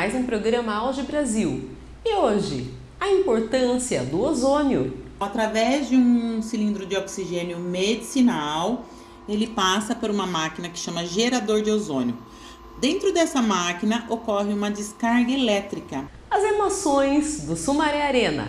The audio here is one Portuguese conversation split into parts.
Mais um programa Auge Brasil. E hoje, a importância do ozônio. Através de um cilindro de oxigênio medicinal, ele passa por uma máquina que chama gerador de ozônio. Dentro dessa máquina ocorre uma descarga elétrica. As emoções do Sumaré Arena.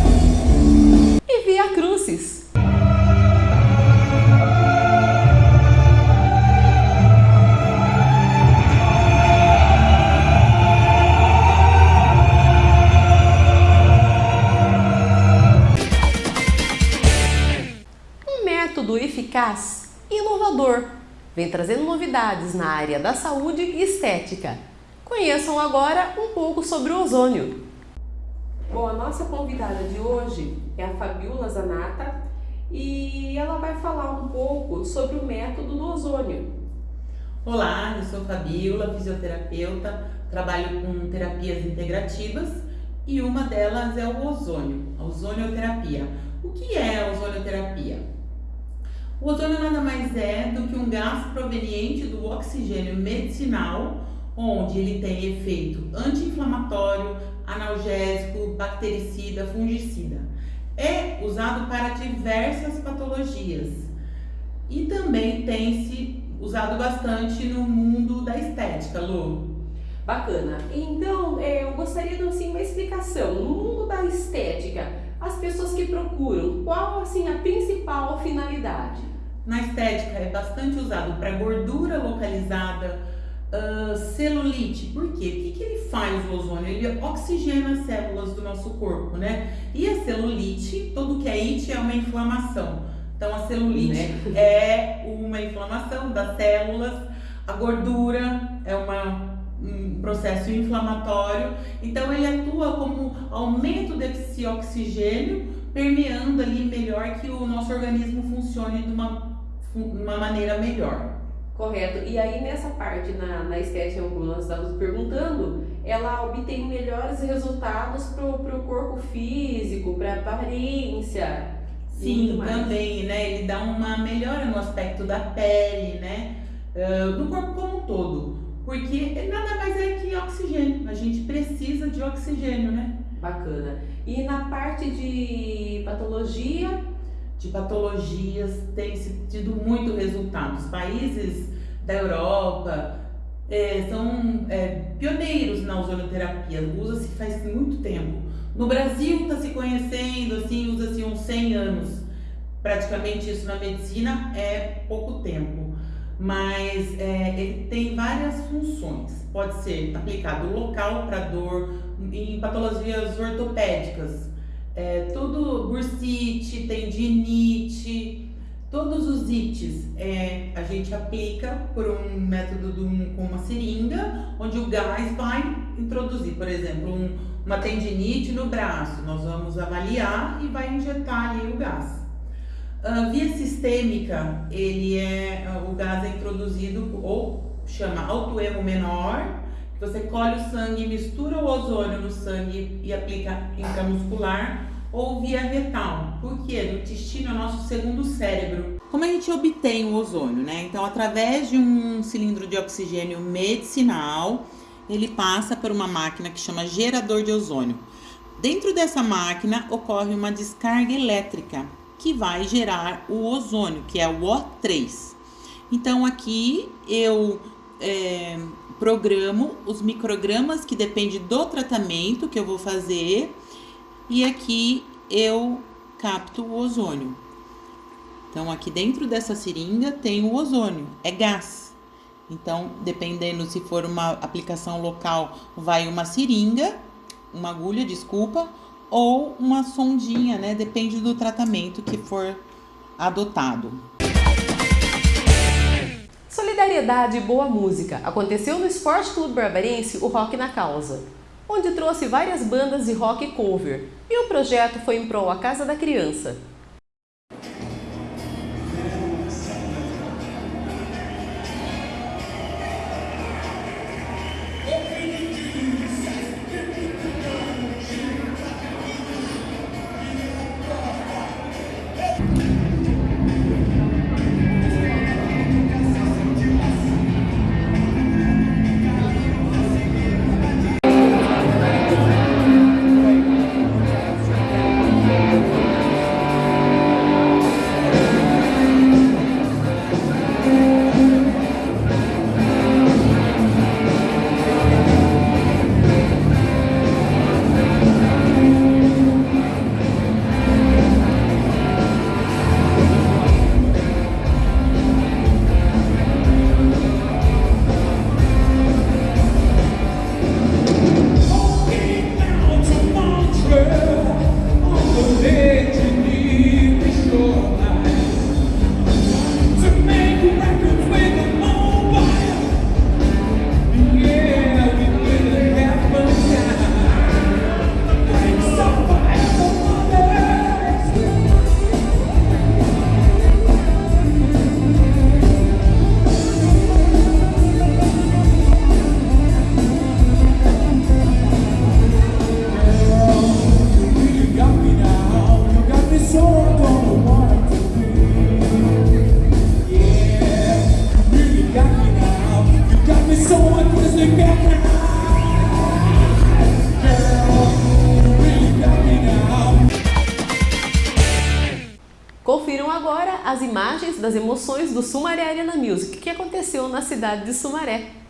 trazendo novidades na área da saúde e estética. Conheçam agora um pouco sobre o ozônio. Bom, a nossa convidada de hoje é a Fabiola Zanata e ela vai falar um pouco sobre o método do ozônio. Olá, eu sou Fabiola, fisioterapeuta, trabalho com terapias integrativas e uma delas é o ozônio, a ozonioterapia. O que é a ozonioterapia? O ozônio nada mais é do que um gás proveniente do oxigênio medicinal, onde ele tem efeito anti-inflamatório, analgésico, bactericida, fungicida. É usado para diversas patologias e também tem se usado bastante no mundo da estética, Lu. Bacana. Então, é, eu gostaria de assim, uma explicação. No mundo da estética, as pessoas que procuram, qual assim a principal finalidade? Na estética é bastante usado para gordura localizada, uh, celulite. Por quê? O que, que ele faz o ozônio? Ele oxigena as células do nosso corpo, né? E a celulite, tudo que é it é uma inflamação. Então a celulite né? é uma inflamação das células, a gordura é uma, um processo inflamatório. Então ele atua como aumento desse oxigênio permeando ali melhor que o nosso organismo funcione de uma uma maneira melhor. Correto. E aí nessa parte na, na estética nós estávamos perguntando, ela obtém melhores resultados para o corpo físico, para a aparência. Sim, também, né? Ele dá uma melhora no aspecto da pele, né? Uh, do corpo como um todo. Porque nada mais é que oxigênio. A gente precisa de oxigênio, né? Bacana. E na parte de patologia, de patologias tem tido muito resultado. Os países da Europa é, são é, pioneiros na ozonoterapia, usa-se faz muito tempo. No Brasil está se conhecendo, assim, usa-se uns 100 anos. Praticamente isso na medicina é pouco tempo, mas é, ele tem várias funções. Pode ser aplicado local para dor, em patologias ortopédicas, é, tudo bursite, tendinite, todos os ites é, a gente aplica por um método um, com uma seringa, onde o gás vai introduzir, por exemplo, um, uma tendinite no braço, nós vamos avaliar e vai injetar ali o gás. Uh, via sistêmica, ele é, o gás é introduzido ou chama autoemo menor, você colhe o sangue, mistura o ozônio no sangue e aplica intramuscular ou via retal. Por quê? O intestino é o nosso segundo cérebro. Como a gente obtém o ozônio, né? Então, através de um cilindro de oxigênio medicinal, ele passa por uma máquina que chama gerador de ozônio. Dentro dessa máquina ocorre uma descarga elétrica que vai gerar o ozônio, que é o O3. Então, aqui eu é, programo os microgramas que depende do tratamento que eu vou fazer e aqui eu capto o ozônio. Então, aqui dentro dessa seringa tem o ozônio, é gás. Então, dependendo se for uma aplicação local, vai uma seringa, uma agulha, desculpa, ou uma sondinha, né? Depende do tratamento que for adotado. Solidariedade e boa música. Aconteceu no Esporte Clube Barbarense o Rock na Causa, onde trouxe várias bandas de rock cover, e o projeto foi em prol a Casa da Criança. Do Sumaré Arena Music que aconteceu na cidade de Sumaré.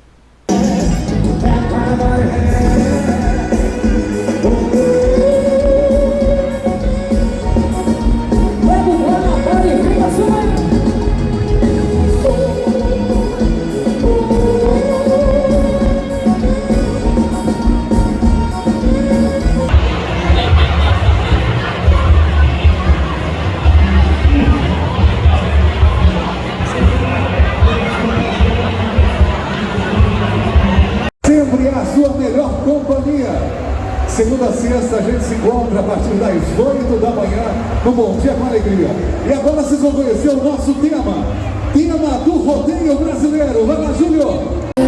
Segunda a sexta a gente se encontra a partir das 8 da manhã no Bom Dia com Alegria. E agora vocês vão conhecer o nosso tema, tema do rodeio brasileiro. Vai lá, Júnior!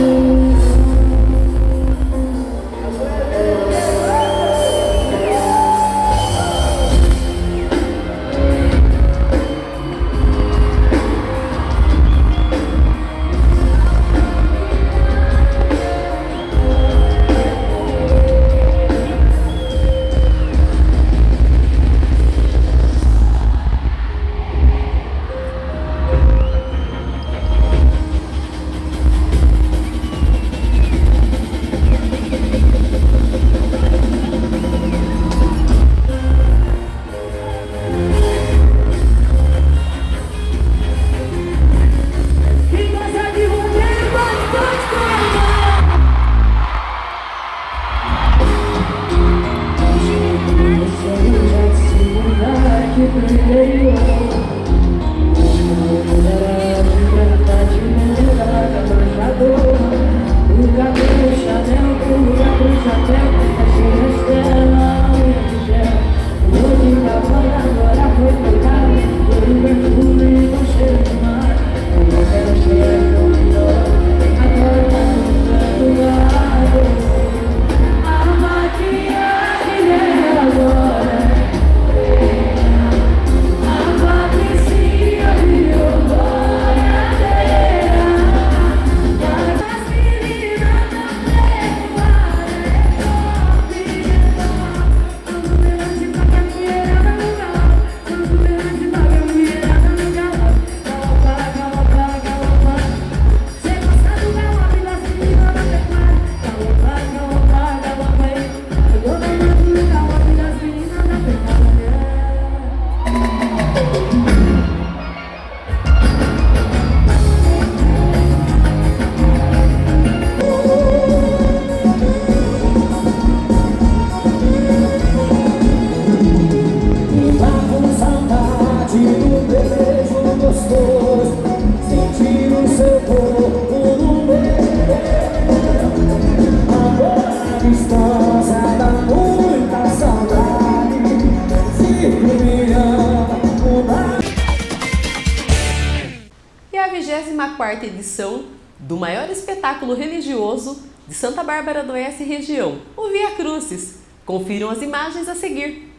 24ª edição do maior espetáculo religioso de Santa Bárbara do Oeste região, o Via Crucis. Confiram as imagens a seguir.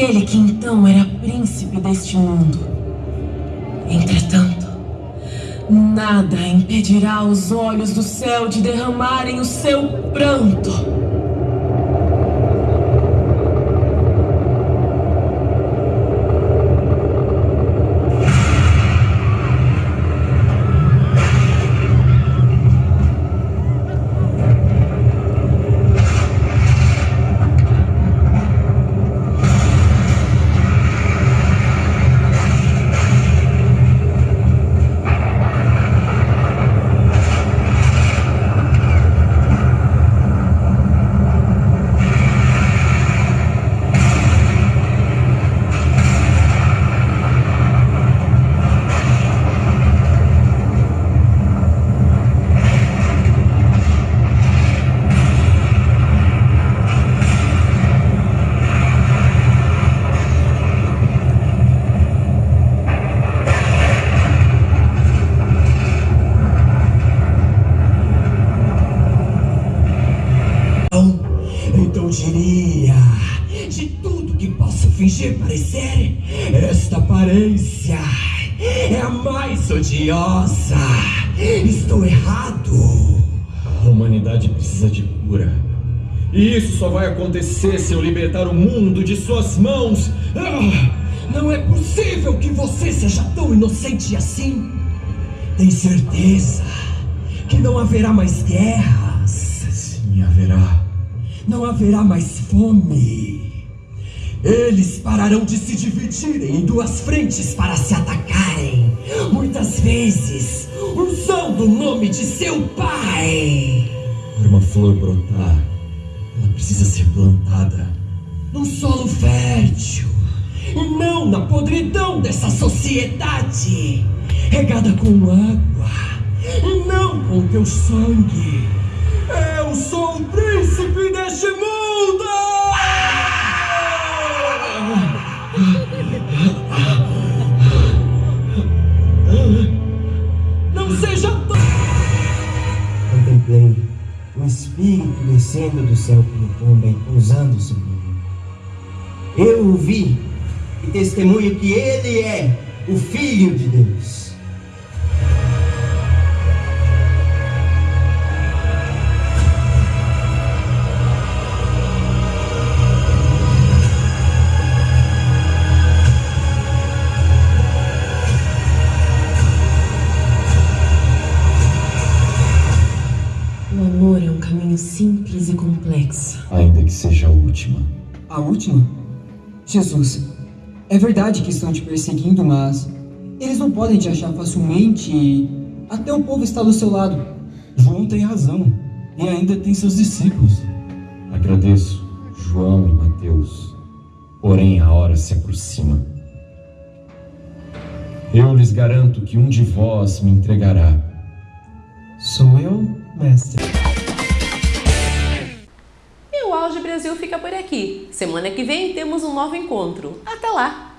Aquele que então era príncipe deste mundo. Entretanto, nada impedirá os olhos do céu de derramarem o seu pranto. Aparência é a mais odiosa. Estou errado. A humanidade precisa de cura. E isso só vai acontecer se eu libertar o mundo de suas mãos. Ah, não é possível que você seja tão inocente assim. Tem certeza que não haverá mais guerras? Sim, haverá não haverá mais fome. Eles pararão de se dividirem em duas frentes para se atacarem, muitas vezes usando o nome de seu pai. Para uma flor brotar, ela precisa ser plantada num solo fértil e não na podridão dessa sociedade, regada com água e não com teu sangue. Eu sou o príncipe deste mundo! O Espírito descendo do céu como pomba pousando sobre mim. Eu o vi e testemunho que ele é o Filho de Deus. Última. A última? Jesus, é verdade que estão te perseguindo, mas eles não podem te achar facilmente e até o povo está do seu lado. João tem razão e ainda tem seus discípulos. Agradeço, João e Mateus, porém a hora se aproxima. Eu lhes garanto que um de vós me entregará. Sou eu, mestre. Brasil fica por aqui. Semana que vem temos um novo encontro. Até lá!